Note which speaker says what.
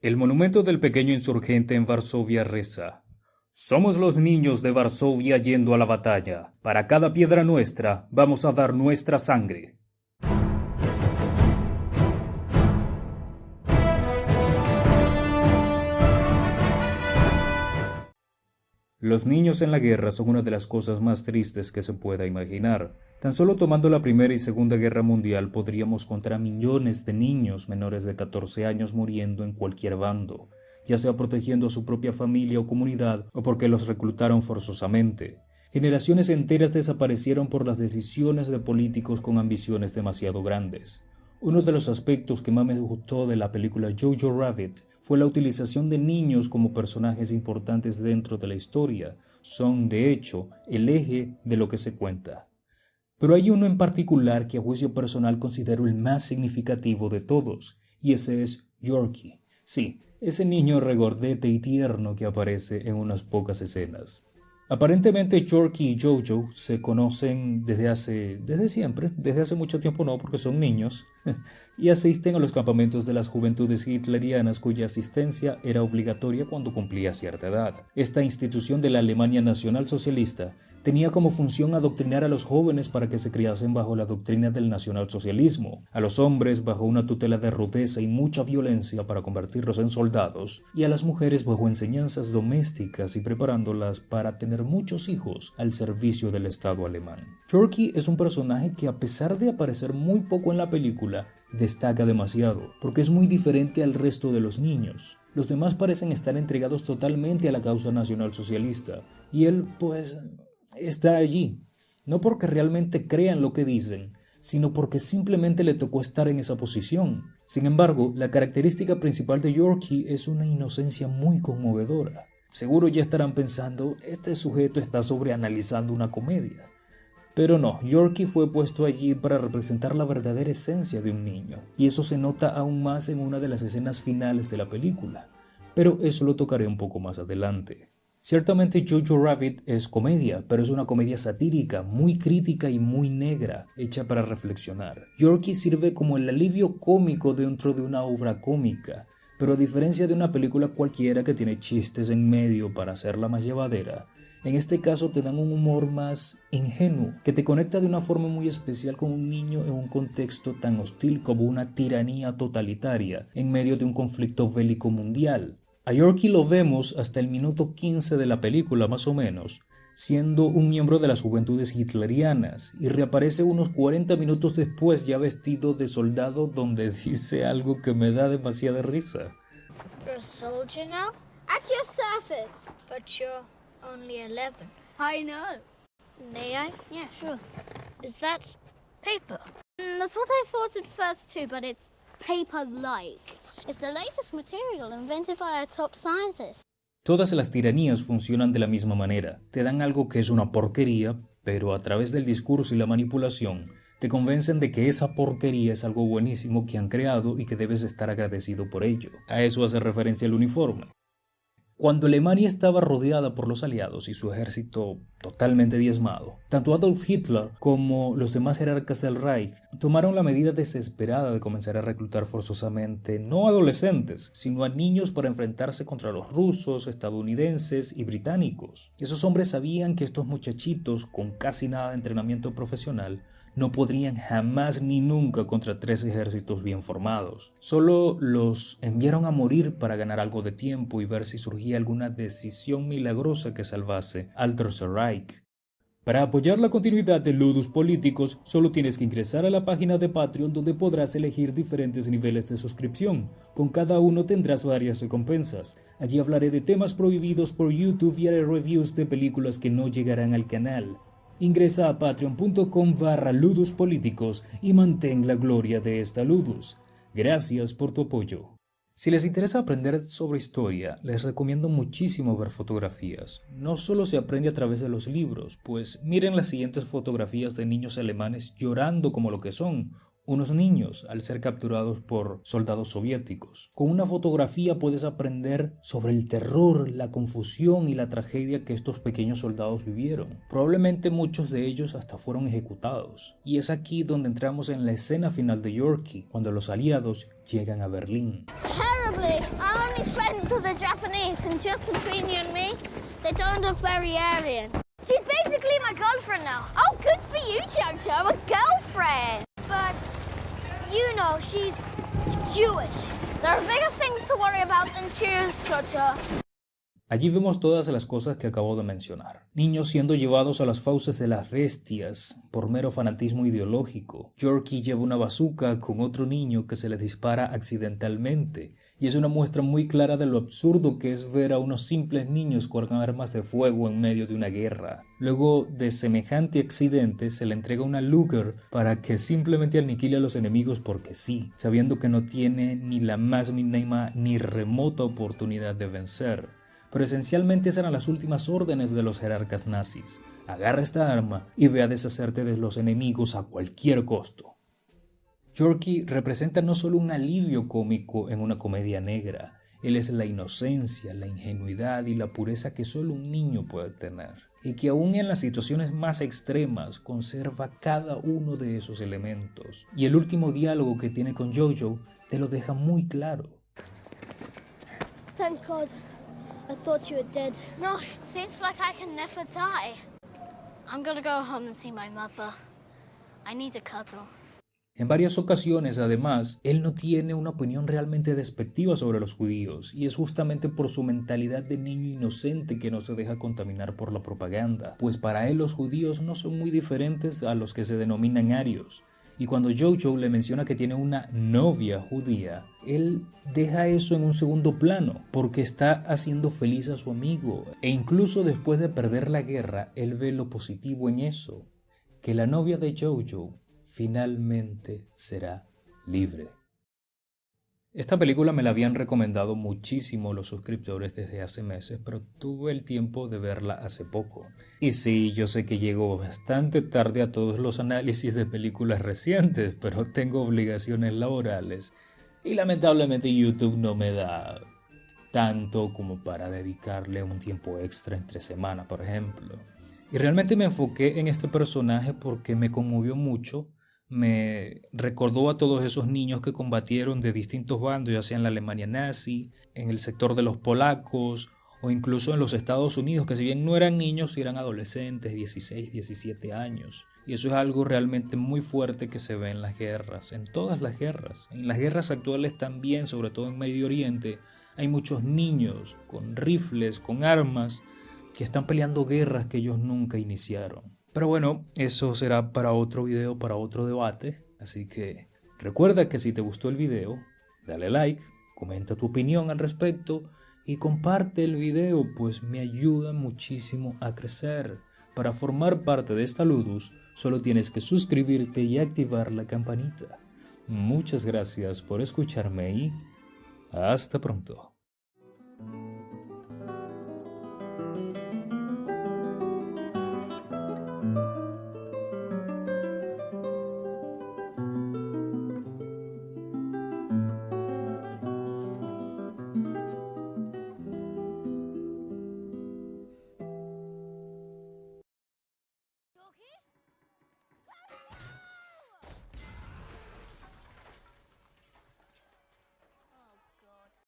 Speaker 1: El monumento del pequeño insurgente en Varsovia reza Somos los niños de Varsovia yendo a la batalla. Para cada piedra nuestra vamos a dar nuestra sangre. Los niños en la guerra son una de las cosas más tristes que se pueda imaginar. Tan solo tomando la Primera y Segunda Guerra Mundial podríamos contar a millones de niños menores de 14 años muriendo en cualquier bando, ya sea protegiendo a su propia familia o comunidad o porque los reclutaron forzosamente. Generaciones enteras desaparecieron por las decisiones de políticos con ambiciones demasiado grandes. Uno de los aspectos que más me gustó de la película Jojo Rabbit fue la utilización de niños como personajes importantes dentro de la historia. Son, de hecho, el eje de lo que se cuenta. Pero hay uno en particular que a juicio personal considero el más significativo de todos, y ese es Yorkie. Sí, ese niño regordete y tierno que aparece en unas pocas escenas. Aparentemente Yorkie y Jojo se conocen desde hace, desde siempre, desde hace mucho tiempo no, porque son niños, y asisten a los campamentos de las juventudes hitlerianas cuya asistencia era obligatoria cuando cumplía cierta edad. Esta institución de la Alemania Nacional Socialista tenía como función adoctrinar a los jóvenes para que se criasen bajo la doctrina del nacionalsocialismo, a los hombres bajo una tutela de rudeza y mucha violencia para convertirlos en soldados, y a las mujeres bajo enseñanzas domésticas y preparándolas para tener muchos hijos al servicio del Estado alemán. Turkey es un personaje que a pesar de aparecer muy poco en la película, destaca demasiado, porque es muy diferente al resto de los niños. Los demás parecen estar entregados totalmente a la causa nacional socialista, y él, pues, está allí, no porque realmente crean lo que dicen, sino porque simplemente le tocó estar en esa posición. Sin embargo, la característica principal de Yorkie es una inocencia muy conmovedora. Seguro ya estarán pensando, este sujeto está sobreanalizando una comedia. Pero no, Yorkie fue puesto allí para representar la verdadera esencia de un niño, y eso se nota aún más en una de las escenas finales de la película. Pero eso lo tocaré un poco más adelante. Ciertamente Jojo Rabbit es comedia, pero es una comedia satírica, muy crítica y muy negra, hecha para reflexionar. Yorkie sirve como el alivio cómico dentro de una obra cómica, pero a diferencia de una película cualquiera que tiene chistes en medio para hacerla más llevadera, en este caso te dan un humor más ingenuo, que te conecta de una forma muy especial con un niño en un contexto tan hostil como una tiranía totalitaria, en medio de un conflicto bélico mundial. A Yorkie lo vemos hasta el minuto 15 de la película más o menos, siendo un miembro de las juventudes hitlerianas, y reaparece unos 40 minutos después ya vestido de soldado donde dice algo que me da demasiada risa.
Speaker 2: You're a soldier now? At your service. But you're only 11. I know. May I? Yeah, sure. Is that paper? Mm, that's what I thought at first too, but it's paper-like. It's the latest material invented by a top scientist.
Speaker 1: Todas las tiranías funcionan de la misma manera. Te dan algo que es una porquería, pero a través del discurso y la manipulación te convencen de que esa porquería es algo buenísimo que han creado y que debes estar agradecido por ello. A eso hace referencia el uniforme. Cuando Alemania estaba rodeada por los aliados y su ejército totalmente diezmado, tanto Adolf Hitler como los demás jerarcas del Reich tomaron la medida desesperada de comenzar a reclutar forzosamente no adolescentes, sino a niños para enfrentarse contra los rusos, estadounidenses y británicos. Esos hombres sabían que estos muchachitos, con casi nada de entrenamiento profesional, no podrían jamás ni nunca contra tres ejércitos bien formados. Solo los enviaron a morir para ganar algo de tiempo y ver si surgía alguna decisión milagrosa que salvase al Tercer Reich. Para apoyar la continuidad de Ludus Políticos, solo tienes que ingresar a la página de Patreon donde podrás elegir diferentes niveles de suscripción. Con cada uno tendrás varias recompensas. Allí hablaré de temas prohibidos por YouTube y haré reviews de películas que no llegarán al canal. Ingresa a patreon.com barra ludus políticos y mantén la gloria de esta ludus. Gracias por tu apoyo. Si les interesa aprender sobre historia, les recomiendo muchísimo ver fotografías. No solo se aprende a través de los libros, pues miren las siguientes fotografías de niños alemanes llorando como lo que son, unos niños al ser capturados por soldados soviéticos. Con una fotografía puedes aprender sobre el terror, la confusión y la tragedia que estos pequeños soldados vivieron. Probablemente muchos de ellos hasta fueron ejecutados. Y es aquí donde entramos en la escena final de Yorkie, cuando los aliados llegan a Berlín.
Speaker 2: She's basically my girlfriend now. Oh, good for you, a girlfriend. But, you know, she's Jewish. There are bigger things to worry about than Jews, Jojo.
Speaker 1: Allí vemos todas las cosas que acabo de mencionar. Niños siendo llevados a las fauces de las bestias por mero fanatismo ideológico. Yorkie lleva una bazuca con otro niño que se le dispara accidentalmente. Y es una muestra muy clara de lo absurdo que es ver a unos simples niños con armas de fuego en medio de una guerra. Luego de semejante accidente se le entrega una Luger para que simplemente aniquile a los enemigos porque sí, sabiendo que no tiene ni la más mínima ni remota oportunidad de vencer pero esencialmente esas eran las últimas órdenes de los jerarcas nazis. Agarra esta arma y ve a deshacerte de los enemigos a cualquier costo. Yorkie representa no solo un alivio cómico en una comedia negra, él es la inocencia, la ingenuidad y la pureza que solo un niño puede tener, y que aún en las situaciones más extremas conserva cada uno de esos elementos. Y el último diálogo que tiene con Jojo te lo deja muy claro.
Speaker 2: Thank God. I thought you were dead. No, it seems like I can never die. I'm gonna go home and see my mother. I need a cuddle.
Speaker 1: En varias ocasiones, además, él no tiene una opinión realmente despectiva sobre los judíos, y es justamente por su mentalidad de niño inocente que no se deja contaminar por la propaganda, pues para él los judíos no son muy diferentes a los que se denominan arios, y cuando Jojo le menciona que tiene una novia judía, él deja eso en un segundo plano porque está haciendo feliz a su amigo. E incluso después de perder la guerra, él ve lo positivo en eso, que la novia de Jojo finalmente será libre. Esta película me la habían recomendado muchísimo los suscriptores desde hace meses, pero tuve el tiempo de verla hace poco. Y sí, yo sé que llego bastante tarde a todos los análisis de películas recientes, pero tengo obligaciones laborales y lamentablemente YouTube no me da tanto como para dedicarle un tiempo extra entre semana, por ejemplo. Y realmente me enfoqué en este personaje porque me conmovió mucho me recordó a todos esos niños que combatieron de distintos bandos, ya sea en la Alemania nazi, en el sector de los polacos o incluso en los Estados Unidos, que si bien no eran niños, eran adolescentes, 16, 17 años. Y eso es algo realmente muy fuerte que se ve en las guerras, en todas las guerras. En las guerras actuales también, sobre todo en Medio Oriente, hay muchos niños con rifles, con armas, que están peleando guerras que ellos nunca iniciaron. Pero bueno, eso será para otro video, para otro debate. Así que recuerda que si te gustó el video, dale like, comenta tu opinión al respecto y comparte el video, pues me ayuda muchísimo a crecer. Para formar parte de esta Ludus, solo tienes que suscribirte y activar la campanita. Muchas gracias por escucharme y hasta pronto.